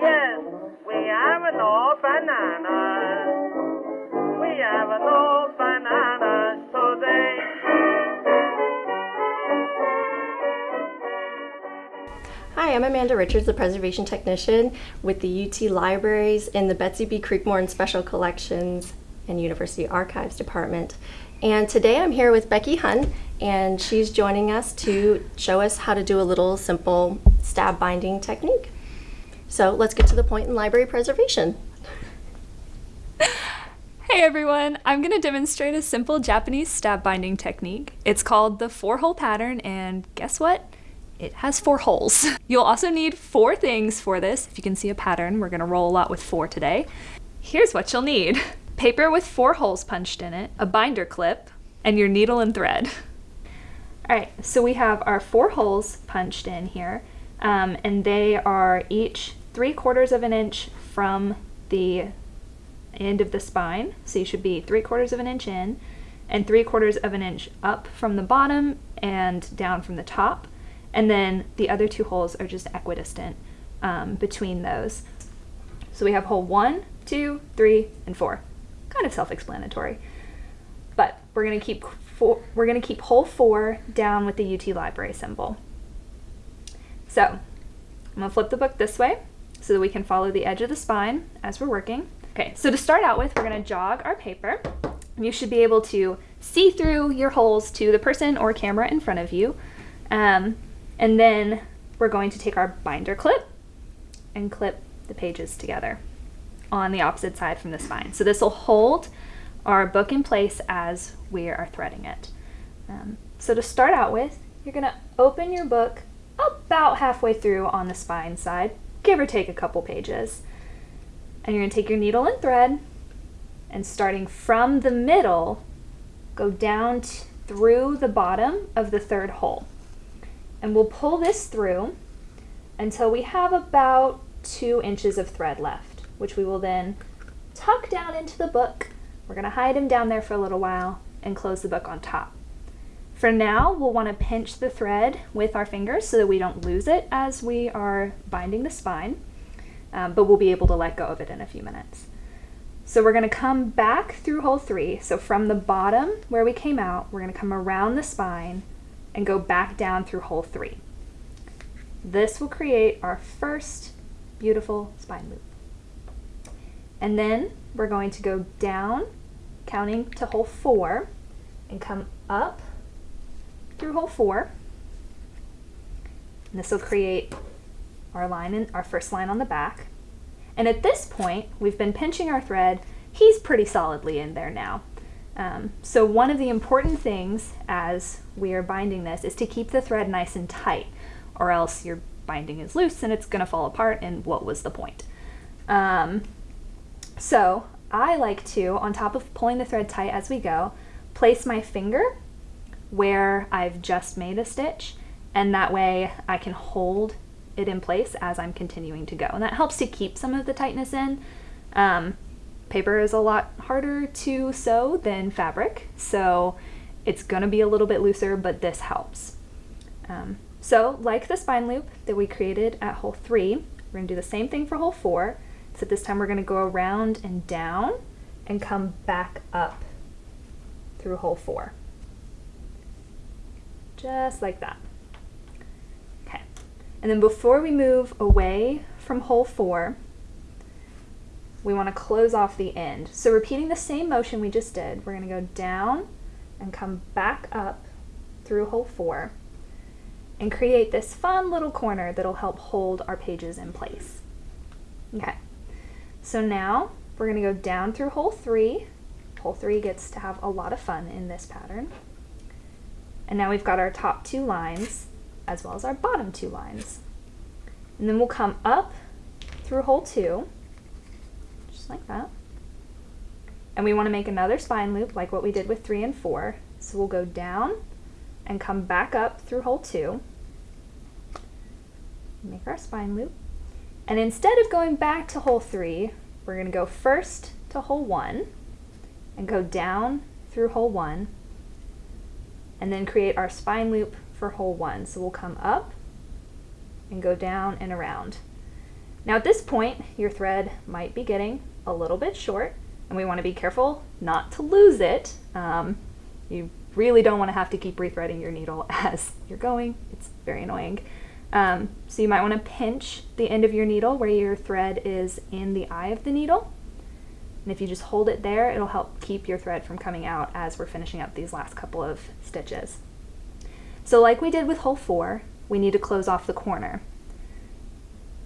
yes. We have. We have today. Hi, I'm Amanda Richards, the Preservation Technician with the UT Libraries in the Betsy B. Creekmore and Special Collections and University Archives Department. And today I'm here with Becky Hun, and she's joining us to show us how to do a little simple stab binding technique. So let's get to the point in library preservation. Hey everyone, I'm going to demonstrate a simple Japanese stab binding technique. It's called the four hole pattern and guess what? It has four holes. You'll also need four things for this. If you can see a pattern, we're going to roll a lot with four today. Here's what you'll need. Paper with four holes punched in it, a binder clip, and your needle and thread. All right, so we have our four holes punched in here, um, and they are each three quarters of an inch from the end of the spine. So you should be three quarters of an inch in and three quarters of an inch up from the bottom and down from the top. And then the other two holes are just equidistant um, between those. So we have hole one, two, three, and four. Kind of self-explanatory. But we're gonna keep we're gonna keep hole four down with the UT library symbol. So I'm gonna flip the book this way so that we can follow the edge of the spine as we're working. Okay, so to start out with, we're gonna jog our paper. You should be able to see through your holes to the person or camera in front of you. Um, and then we're going to take our binder clip and clip the pages together on the opposite side from the spine. So this will hold our book in place as we are threading it. Um, so to start out with, you're gonna open your book about halfway through on the spine side, give or take a couple pages. And you're gonna take your needle and thread and starting from the middle, go down through the bottom of the third hole. And we'll pull this through until we have about two inches of thread left, which we will then tuck down into the book. We're gonna hide him down there for a little while and close the book on top. For now, we'll want to pinch the thread with our fingers so that we don't lose it as we are binding the spine, um, but we'll be able to let go of it in a few minutes. So we're going to come back through hole three. So from the bottom where we came out, we're going to come around the spine and go back down through hole three. This will create our first beautiful spine loop. And then we're going to go down, counting to hole four, and come up through hole four. And this will create our line in our first line on the back. And at this point, we've been pinching our thread. He's pretty solidly in there now. Um, so one of the important things as we are binding this is to keep the thread nice and tight or else your binding is loose and it's going to fall apart and what was the point? Um, so I like to, on top of pulling the thread tight as we go, place my finger where I've just made a stitch and that way I can hold it in place as I'm continuing to go. And that helps to keep some of the tightness in. Um, paper is a lot harder to sew than fabric, so it's gonna be a little bit looser, but this helps. Um, so like the spine loop that we created at hole three, we're gonna do the same thing for hole four, except this time we're gonna go around and down and come back up through hole four just like that. Okay, and then before we move away from hole four, we want to close off the end. So repeating the same motion we just did, we're going to go down and come back up through hole four and create this fun little corner that'll help hold our pages in place. Okay, so now we're going to go down through hole three. Hole three gets to have a lot of fun in this pattern. And now we've got our top two lines as well as our bottom two lines. And then we'll come up through hole two, just like that. And we want to make another spine loop like what we did with three and four. So we'll go down and come back up through hole two, make our spine loop. And instead of going back to hole three, we're going to go first to hole one and go down through hole one and then create our spine loop for hole one. So we'll come up and go down and around. Now at this point, your thread might be getting a little bit short and we want to be careful not to lose it. Um, you really don't want to have to keep rethreading your needle as you're going. It's very annoying. Um, so you might want to pinch the end of your needle where your thread is in the eye of the needle. And if you just hold it there, it'll help keep your thread from coming out as we're finishing up these last couple of stitches. So like we did with hole four, we need to close off the corner.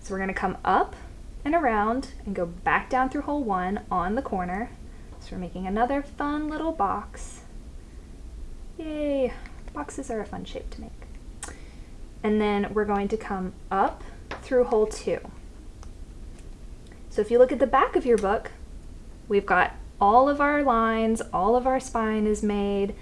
So we're gonna come up and around and go back down through hole one on the corner. So we're making another fun little box. Yay, boxes are a fun shape to make. And then we're going to come up through hole two. So if you look at the back of your book, we've got all of our lines, all of our spine is made,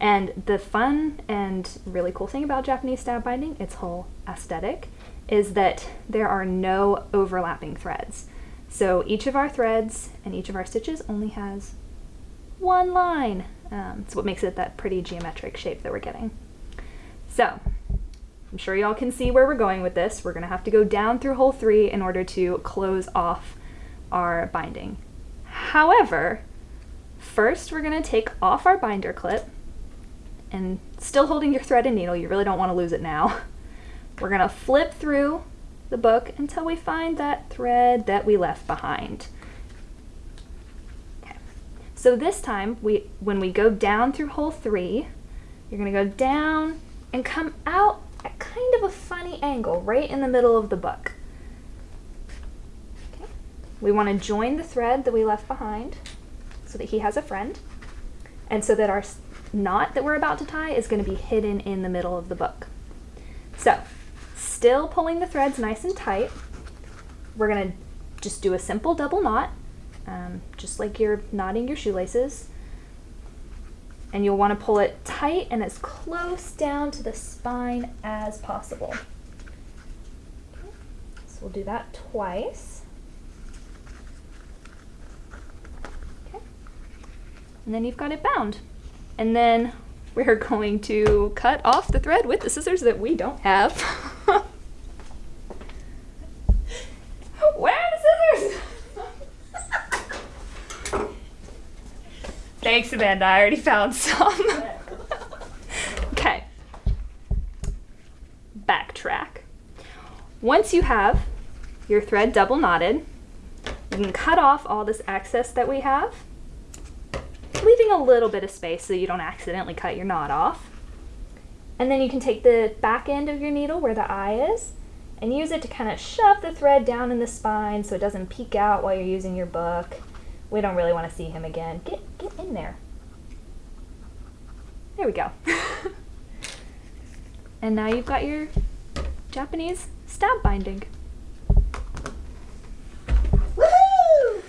and the fun and really cool thing about Japanese stab binding, its whole aesthetic, is that there are no overlapping threads. So each of our threads and each of our stitches only has one line. Um, it's what makes it that pretty geometric shape that we're getting. So I'm sure y'all can see where we're going with this. We're gonna have to go down through hole three in order to close off our binding. However, first we're gonna take off our binder clip and still holding your thread and needle, you really don't wanna lose it now. We're gonna flip through the book until we find that thread that we left behind. Okay. So this time, we when we go down through hole three, you're gonna go down and come out at kind of a funny angle, right in the middle of the book. We wanna join the thread that we left behind so that he has a friend, and so that our knot that we're about to tie is gonna be hidden in the middle of the book. So Still pulling the threads nice and tight. We're gonna just do a simple double knot, um, just like you're knotting your shoelaces. And you'll wanna pull it tight and as close down to the spine as possible. So we'll do that twice. And then you've got it bound. And then we're going to cut off the thread with the scissors that we don't have. Where are the scissors? Thanks, Amanda. I already found some. okay. Backtrack. Once you have your thread double knotted, you can cut off all this excess that we have, leaving a little bit of space so you don't accidentally cut your knot off. And then you can take the back end of your needle where the eye is and use it to kind of shove the thread down in the spine so it doesn't peek out while you're using your book. We don't really want to see him again. Get, get in there. There we go. and now you've got your Japanese stab binding. Woohoo!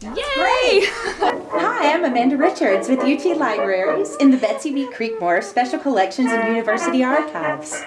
Yay! Hi, I'm Amanda Richards with UT Libraries in the Betsy B. Creekmore Special Collections and University Archives.